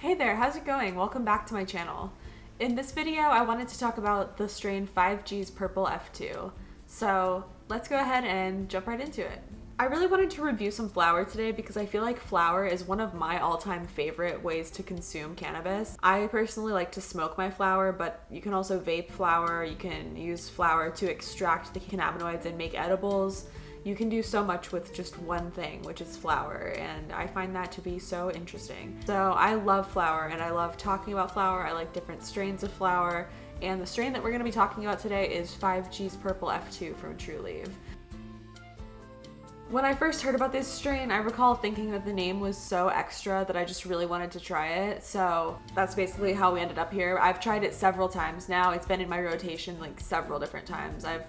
Hey there, how's it going? Welcome back to my channel. In this video, I wanted to talk about the strain 5G's Purple F2. So let's go ahead and jump right into it. I really wanted to review some flower today because I feel like flower is one of my all-time favorite ways to consume cannabis. I personally like to smoke my flower, but you can also vape flower, you can use flower to extract the cannabinoids and make edibles you can do so much with just one thing, which is flower, and I find that to be so interesting. So I love flower and I love talking about flower. I like different strains of flower, and the strain that we're going to be talking about today is 5G's Purple F2 from Trulieve. When I first heard about this strain, I recall thinking that the name was so extra that I just really wanted to try it. So that's basically how we ended up here. I've tried it several times now. It's been in my rotation like several different times. I've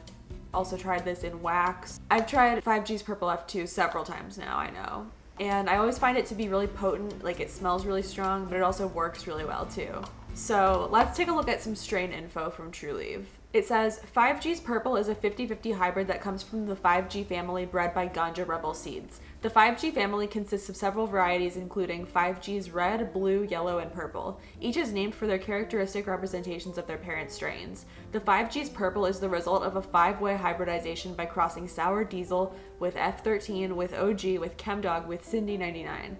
also tried this in wax. I've tried 5G's Purple F2 several times now, I know. And I always find it to be really potent, like it smells really strong, but it also works really well too. So let's take a look at some strain info from Trulieve. It says 5G's Purple is a 50-50 hybrid that comes from the 5G family bred by Ganja Rebel Seeds. The 5G family consists of several varieties including 5G's red, blue, yellow, and purple. Each is named for their characteristic representations of their parent strains. The 5G's Purple is the result of a five-way hybridization by crossing Sour Diesel with F13, with OG, with Chemdog, with Cindy 99.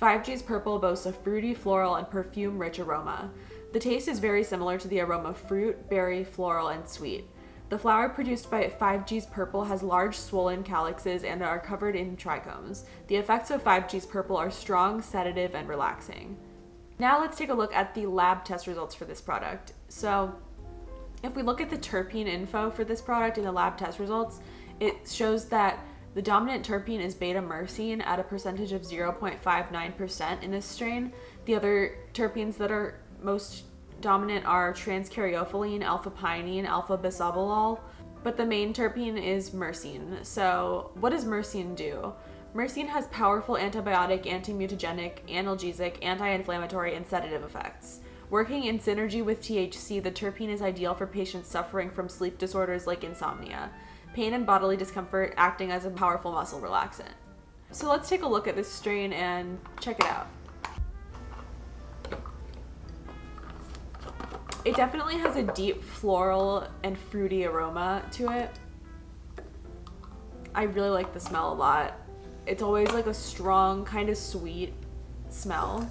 5G's Purple boasts a fruity, floral, and perfume-rich aroma. The taste is very similar to the aroma of fruit, berry, floral, and sweet. The flower produced by 5G's Purple has large swollen calyxes and are covered in trichomes. The effects of 5G's Purple are strong, sedative, and relaxing. Now let's take a look at the lab test results for this product. So if we look at the terpene info for this product in the lab test results, it shows that the dominant terpene is beta-myrcene at a percentage of 0.59% in this strain. The other terpenes that are most dominant are transcaryophyllene, alpha-pinene, alpha-bisabolol, but the main terpene is myrcene. So what does myrcene do? Myrcene has powerful antibiotic, anti-mutagenic, analgesic, anti-inflammatory, and sedative effects. Working in synergy with THC, the terpene is ideal for patients suffering from sleep disorders like insomnia, pain and bodily discomfort acting as a powerful muscle relaxant. So let's take a look at this strain and check it out. It definitely has a deep floral and fruity aroma to it. I really like the smell a lot. It's always like a strong, kind of sweet smell.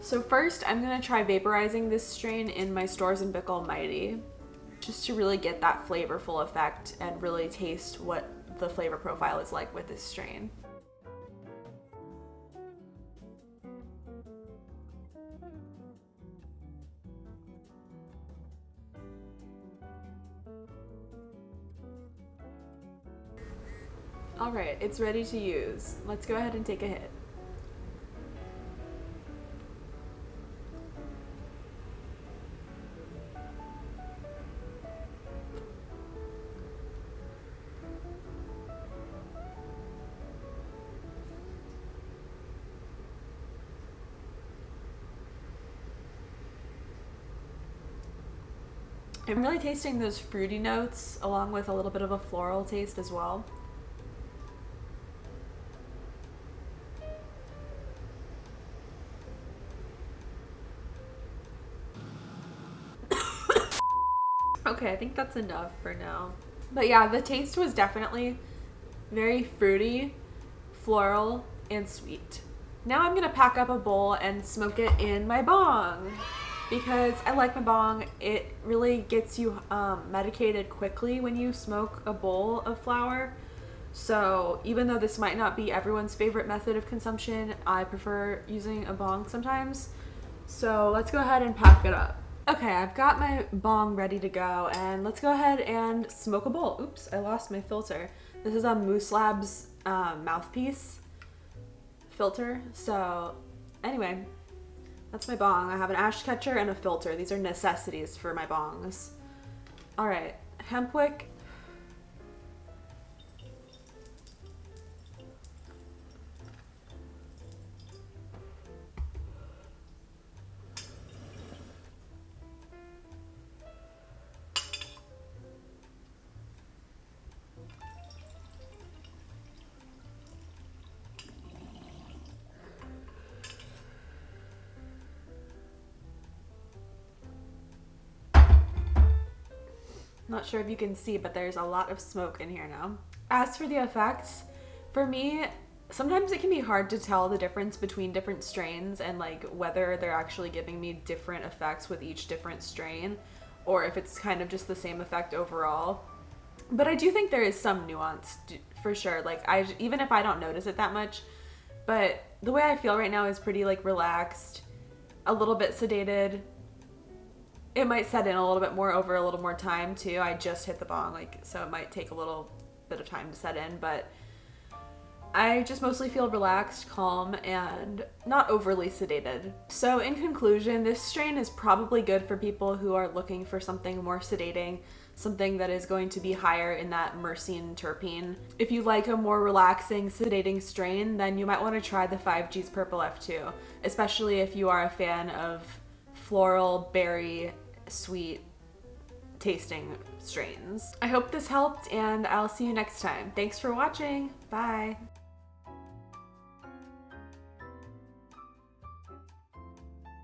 So first, I'm gonna try vaporizing this strain in my Storz & Bickel Mighty, just to really get that flavorful effect and really taste what the flavor profile is like with this strain. All right, it's ready to use. Let's go ahead and take a hit. I'm really tasting those fruity notes along with a little bit of a floral taste as well. Okay, I think that's enough for now. But yeah, the taste was definitely very fruity, floral, and sweet. Now I'm gonna pack up a bowl and smoke it in my bong because I like my bong. It really gets you um, medicated quickly when you smoke a bowl of flower. So even though this might not be everyone's favorite method of consumption, I prefer using a bong sometimes. So let's go ahead and pack it up. Okay, I've got my bong ready to go and let's go ahead and smoke a bowl. Oops, I lost my filter. This is a Moose Labs uh, mouthpiece filter. So anyway, that's my bong. I have an ash catcher and a filter. These are necessities for my bongs. All right, Hempwick Not sure if you can see, but there's a lot of smoke in here now. As for the effects, for me, sometimes it can be hard to tell the difference between different strains and like whether they're actually giving me different effects with each different strain or if it's kind of just the same effect overall. But I do think there is some nuance for sure. Like I even if I don't notice it that much, but the way I feel right now is pretty like relaxed, a little bit sedated. It might set in a little bit more over a little more time too. I just hit the bong like so it might take a little bit of time to set in, but I just mostly feel relaxed, calm, and not overly sedated. So in conclusion, this strain is probably good for people who are looking for something more sedating, something that is going to be higher in that myrcene terpene. If you like a more relaxing, sedating strain, then you might want to try the 5G's Purple F2, especially if you are a fan of floral, berry, sweet tasting strains. I hope this helped and I'll see you next time. Thanks for watching. Bye.